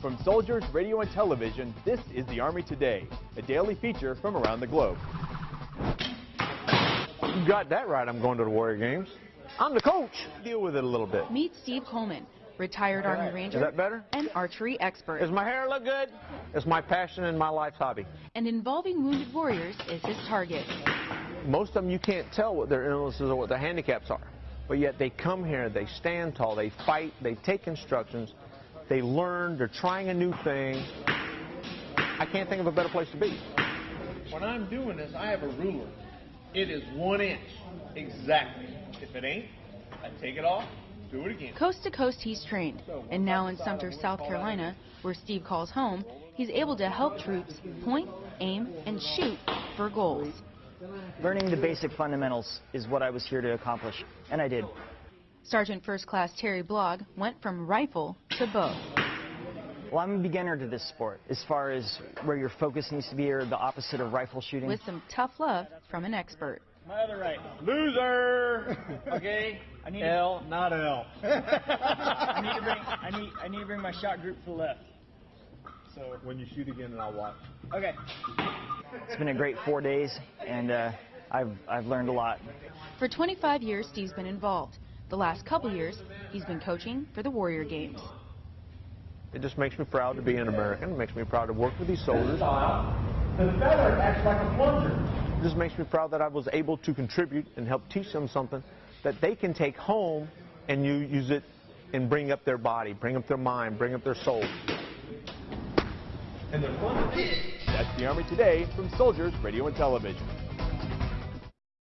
From soldiers, radio, and television, this is the Army Today, a daily feature from around the globe. You got that right, I'm going to the Warrior Games. I'm the coach. Deal with it a little bit. Meet Steve Coleman, retired Army Ranger Is that better? and archery expert. Does my hair look good? It's my passion and my life's hobby. And involving wounded warriors is his target. Most of them you can't tell what their illnesses or what their handicaps are. But yet they come here, they stand tall, they fight, they take instructions, they learn, they're trying a new thing. I can't think of a better place to be. When I'm doing this, I have a ruler. It is one inch. Exactly. If it ain't, I take it off, do it again. Coast to coast, he's trained. And now in Sumter, South Carolina, where Steve calls home, he's able to help troops point, aim, and shoot for goals. Learning the basic fundamentals is what I was here to accomplish, and I did. Sergeant First Class Terry Blogg went from rifle to bow. Well, I'm a beginner to this sport as far as where your focus needs to be or the opposite of rifle shooting. with some tough love from an expert. My other right. Loser! Okay. I need L, not L. I need to bring I need I need to bring my shot group to the left. So when you shoot again, and I'll watch. Okay. It's been a great four days, and uh, I've, I've learned a lot. For 25 years, Steve's been involved. The last couple years, he's been coaching for the Warrior Games. It just makes me proud to be an American. It makes me proud to work with these soldiers. The feather acts like a plunger. It just makes me proud that I was able to contribute and help teach them something that they can take home and you use it and bring up their body, bring up their mind, bring up their soul. And they're fun to teach. That's the Army Today from soldiers, radio, and television.